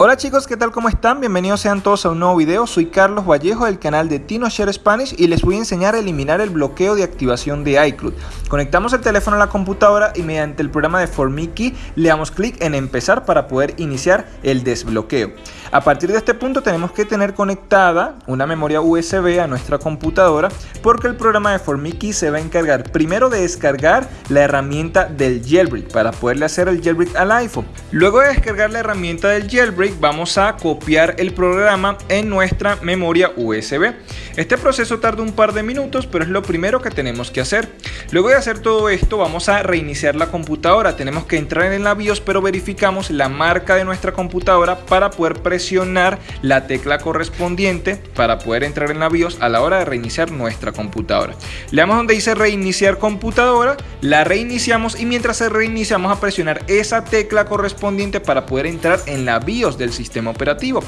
Hola chicos, ¿qué tal? ¿Cómo están? Bienvenidos sean todos a un nuevo video. Soy Carlos Vallejo del canal de TinoShare Spanish y les voy a enseñar a eliminar el bloqueo de activación de iCloud. Conectamos el teléfono a la computadora y mediante el programa de Formiki le damos clic en empezar para poder iniciar el desbloqueo. A partir de este punto tenemos que tener conectada una memoria USB a nuestra computadora porque el programa de Formiki se va a encargar primero de descargar la herramienta del jailbreak para poderle hacer el jailbreak al iPhone. Luego de descargar la herramienta del jailbreak vamos a copiar el programa en nuestra memoria USB. Este proceso tarda un par de minutos pero es lo primero que tenemos que hacer. Luego de hacer todo esto vamos a reiniciar la computadora. Tenemos que entrar en la BIOS pero verificamos la marca de nuestra computadora para poder presionar la tecla correspondiente para poder entrar en la BIOS a la hora de reiniciar nuestra computadora. Le damos donde dice reiniciar computadora, la reiniciamos y mientras se reinicia vamos a presionar esa tecla correspondiente para poder entrar en la BIOS del sistema operativo.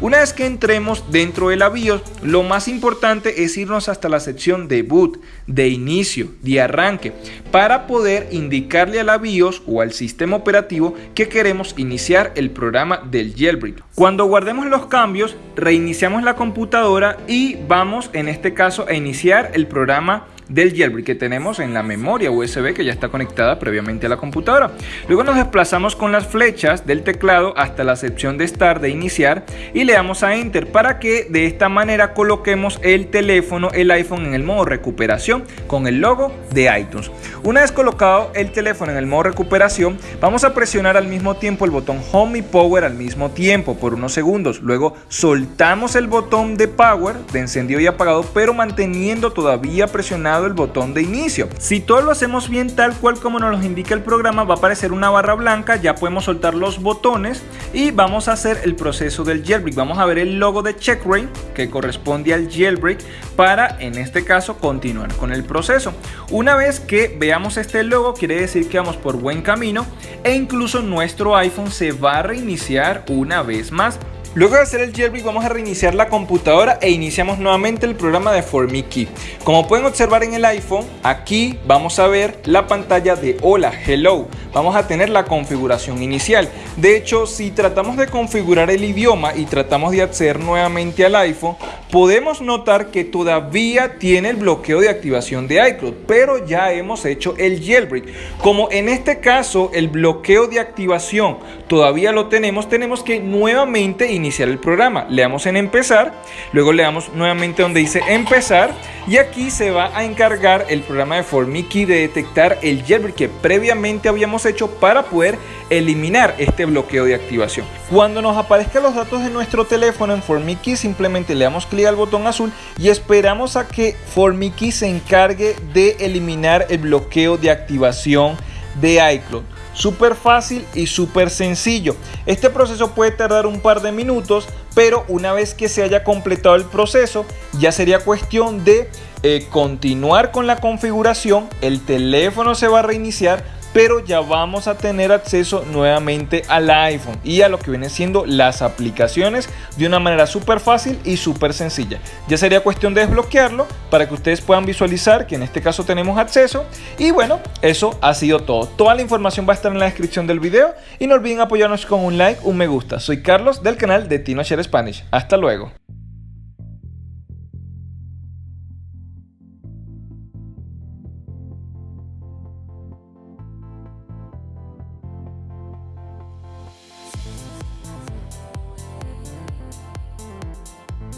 Una vez que entremos dentro de la BIOS, lo más importante es irnos hasta la sección de boot, de inicio, de arranque, para poder indicarle a la BIOS o al sistema operativo que queremos iniciar el programa del jailbreak. Cuando guardemos los cambios, reiniciamos la computadora y vamos en este caso a iniciar el programa del jailbreak que tenemos en la memoria USB que ya está conectada previamente a la computadora. Luego nos desplazamos con las flechas del teclado hasta la sección de Start de iniciar y le damos a Enter para que de esta manera coloquemos el teléfono, el iPhone en el modo recuperación con el logo de iTunes. Una vez colocado el teléfono en el modo recuperación, vamos a presionar al mismo tiempo el botón Home y Power al mismo tiempo por unos segundos. Luego soltamos el botón de Power, de encendido y apagado, pero manteniendo todavía presionado el botón de inicio. Si todo lo hacemos bien tal cual como nos lo indica el programa, va a aparecer una barra blanca, ya podemos soltar los botones y vamos a hacer el proceso del jailbreak. Vamos a ver el logo de Checkray que corresponde al jailbreak para en este caso continuar con el proceso. Una vez que veamos este logo quiere decir que vamos por buen camino e incluso nuestro iPhone se va a reiniciar una vez más Luego de hacer el jailbreak vamos a reiniciar la computadora e iniciamos nuevamente el programa de Formiki. Como pueden observar en el iPhone, aquí vamos a ver la pantalla de Hola, Hello. Vamos a tener la configuración inicial. De hecho, si tratamos de configurar el idioma y tratamos de acceder nuevamente al iPhone, podemos notar que todavía tiene el bloqueo de activación de iCloud, pero ya hemos hecho el jailbreak. Como en este caso el bloqueo de activación todavía lo tenemos, tenemos que nuevamente iniciar el programa. Le damos en empezar, luego le damos nuevamente donde dice empezar y aquí se va a encargar el programa de Formiki de detectar el jailbreak que previamente habíamos hecho para poder eliminar este bloqueo de activación. Cuando nos aparezcan los datos de nuestro teléfono en Formiki simplemente le damos clic al botón azul y esperamos a que Formiki se encargue de eliminar el bloqueo de activación de iCloud. Súper fácil y súper sencillo. Este proceso puede tardar un par de minutos, pero una vez que se haya completado el proceso, ya sería cuestión de eh, continuar con la configuración. El teléfono se va a reiniciar pero ya vamos a tener acceso nuevamente al iPhone y a lo que viene siendo las aplicaciones de una manera súper fácil y súper sencilla. Ya sería cuestión de desbloquearlo para que ustedes puedan visualizar que en este caso tenemos acceso y bueno, eso ha sido todo. Toda la información va a estar en la descripción del video y no olviden apoyarnos con un like, un me gusta. Soy Carlos del canal de TinoShare Spanish. Hasta luego.